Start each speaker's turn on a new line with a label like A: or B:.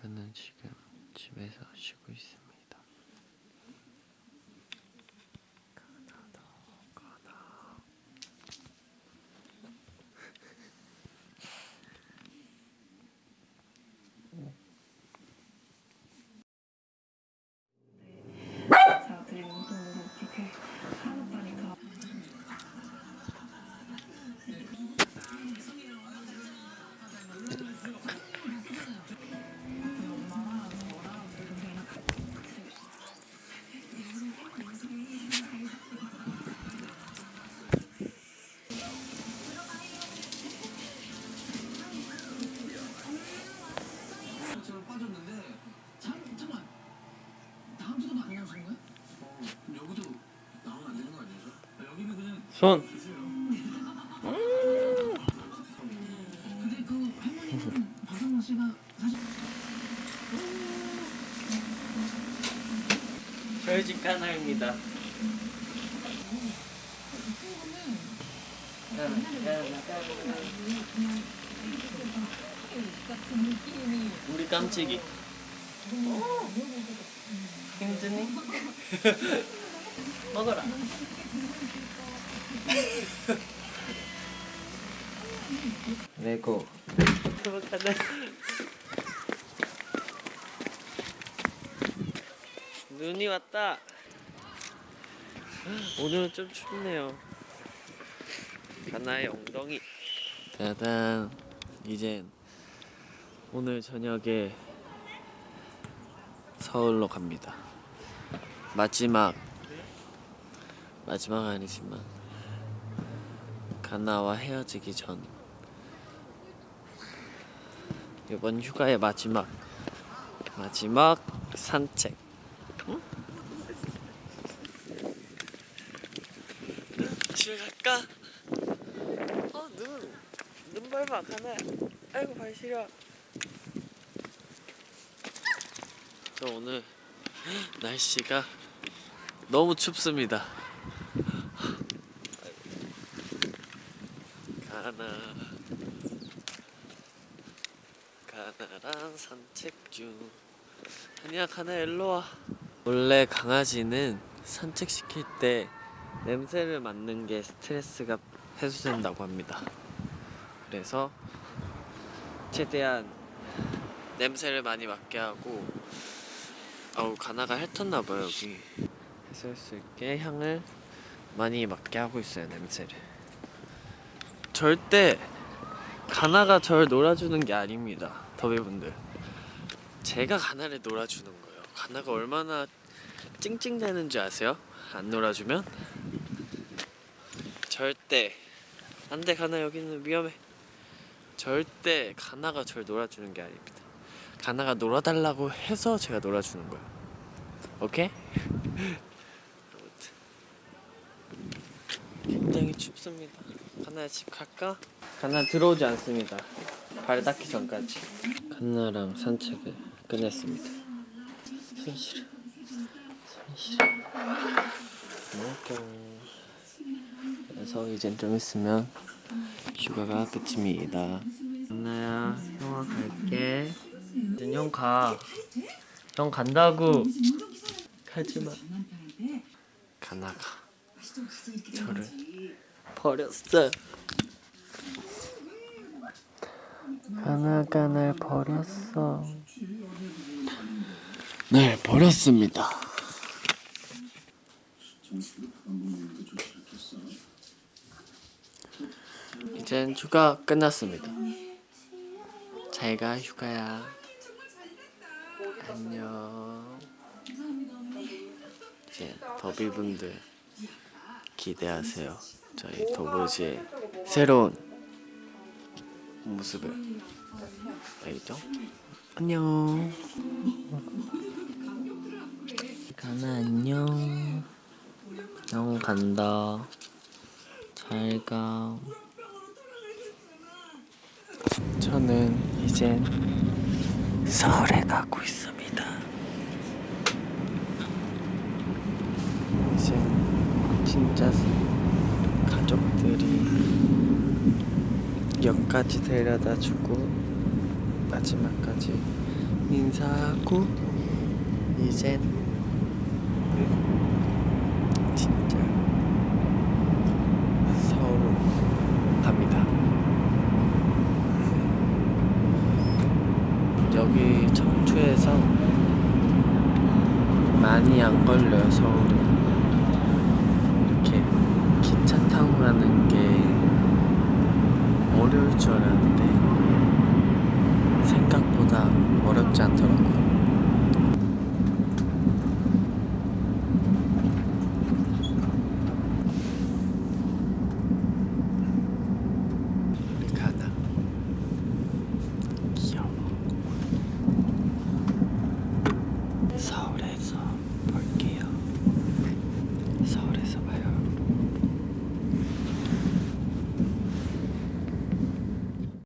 A: 저는 지금 집에서 쉬고 있습니다. 손!
B: 드세요 근데 그 할머니는 박성호 씨가 사실
A: 저희 집 가나입니다. 우리 깜찍이. 힘드니? 먹어라. 레고. 행복하다. 눈이 왔다. 오늘은 좀 춥네요. 하나의 엉덩이. 짜잔. 이젠 오늘 저녁에 서울로 갑니다. 마지막 마지막 아니지만 가나와 헤어지기 전 이번 휴가의 마지막 마지막 산책. 응? 집에 갈까? 어 눈, 눈 밟아 가나야. 아이고 발 시려. 저 오늘 날씨가 너무 춥습니다. 가나 가나랑 산책 중. 아니야 가나 일로 와. 원래 강아지는 산책 시킬 때 냄새를 맡는 게 스트레스가 해소된다고 합니다. 그래서 최대한 냄새를 많이 맡게 하고 아우 가나가 핥았나 봐요 여기 해소할 수 있게 향을 많이 맡게 하고 있어요 냄새를 절대 가나가 절 놀아주는 게 아닙니다 더비분들. 제가 가나를 놀아주는 거예요. 가나가 얼마나 찡찡대는 줄 아세요? 안 놀아주면? 절대. 안돼 가나 여기는 위험해. 절대 가나가 절 놀아주는 게 아닙니다. 가나가 놀아달라고 해서 제가 놀아주는 거예요. 오케이? 춥습니다 가나야 집 갈까? 가나 들어오지 않습니다 발 닿기 전까지 가나랑 산책을 끝냈습니다 손 시려 손 시려 먹을게요 그래서 이젠 좀 있으면 휴가가 끝입니다. 안나야, 형아 갈게. 이제 형 가. 형 간다고. 가지 마. 가나가 저를 버렸어. 가나가 날 버렸어. 날 버렸습니다. 이젠 휴가 끝났습니다. 잘가 휴가야. 안녕. 이제 더비분들 기대하세요. 저희 도보지의 새로운 모습을 알겠죠? 안녕. 가나 안녕. 형 간다. 잘 가. 저는 이젠 서울에 가고 있습니다. 이젠 진짜 가족들이 역까지 데려다 주고 마지막까지 인사하고 이젠 진짜 서울로 갑니다. 여기 청주에서 많이 안 걸려요 서울은 이렇게 기차 타고 가는 게 어